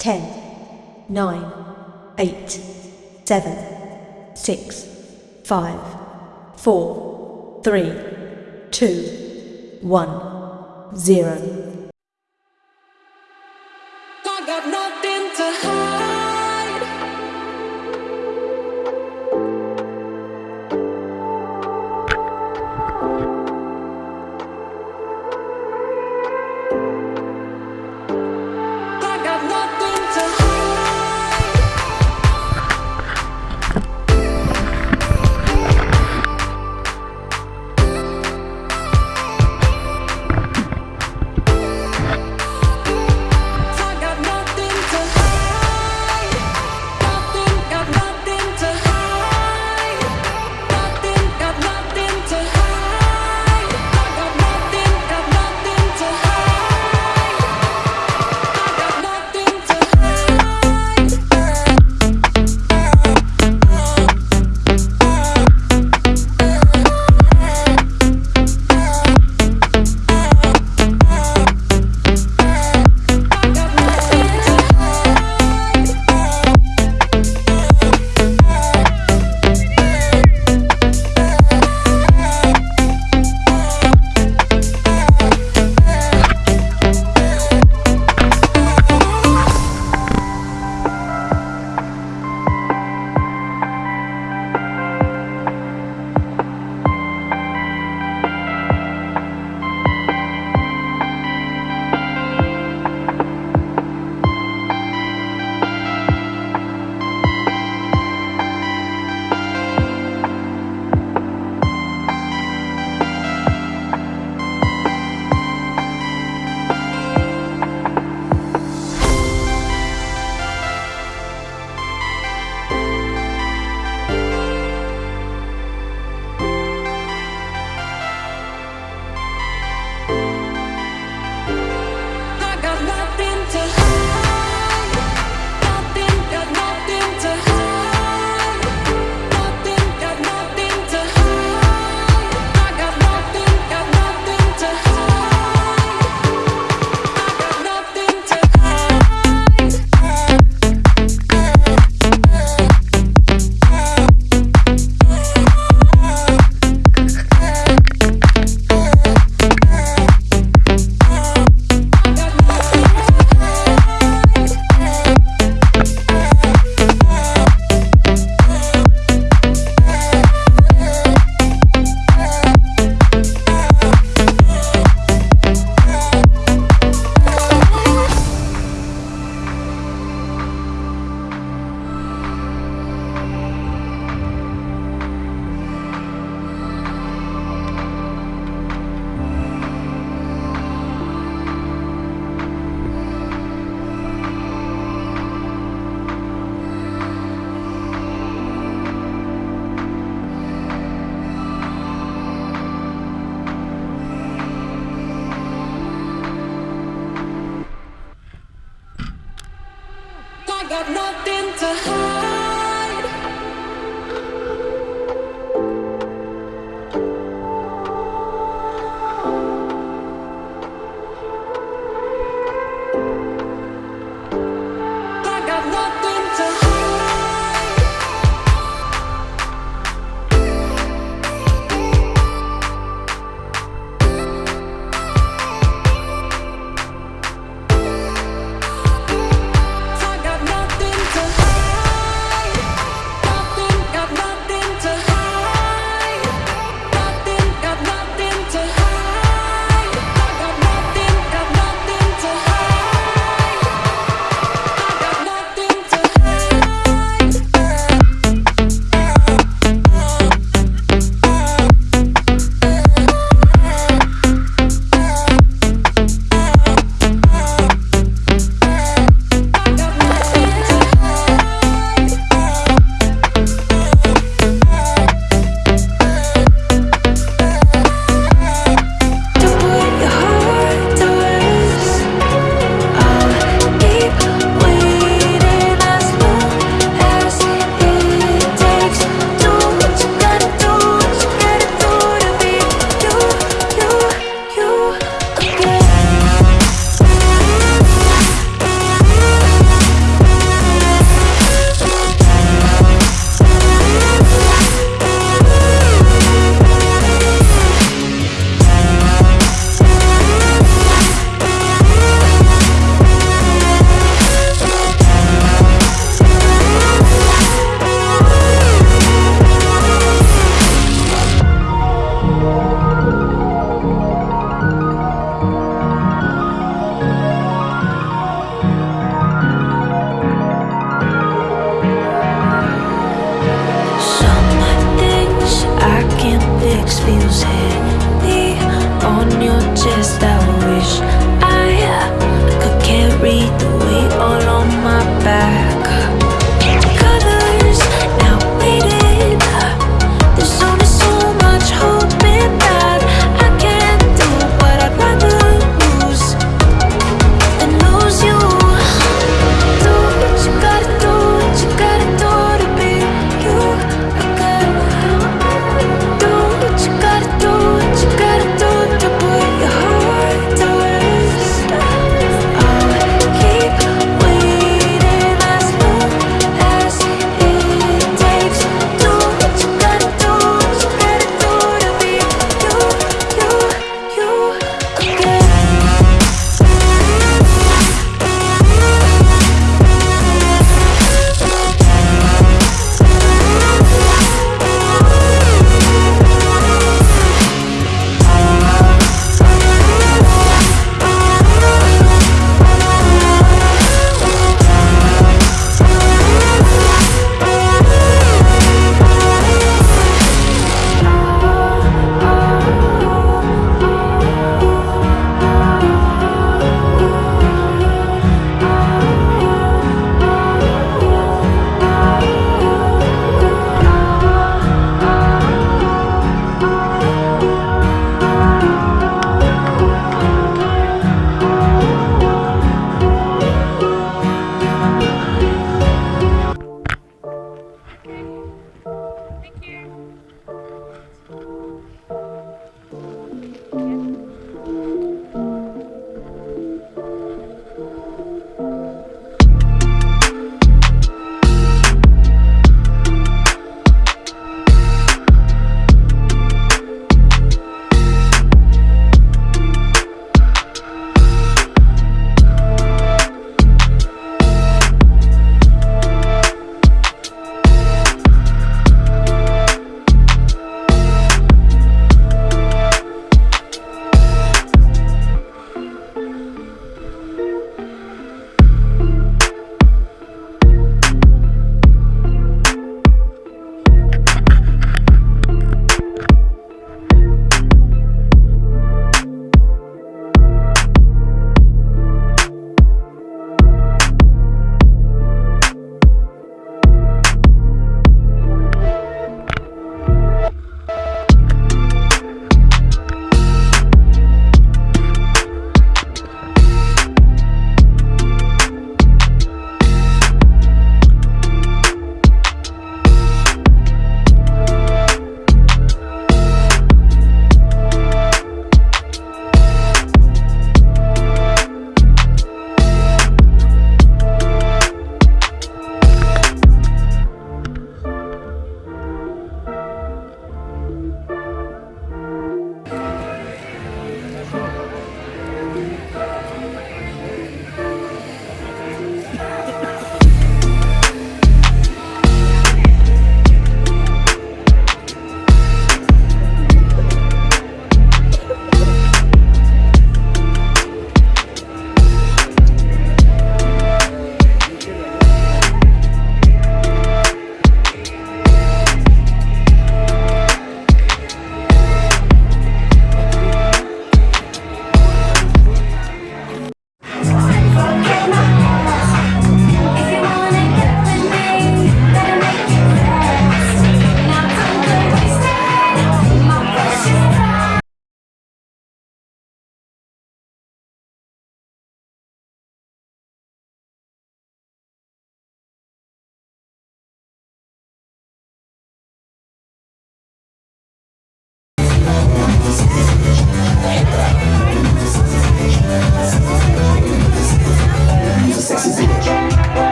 10, 9, 8, 7, 6, 5, 4, 3, 2, 1, 0. to hide.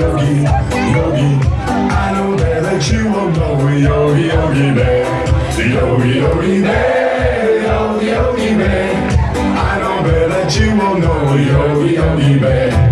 Yogi, yogi. I know that you will know yogi, yogi bear. Yogi, yogi bear, yogi, yogi bear. I know that you will know yogi, yogi bear.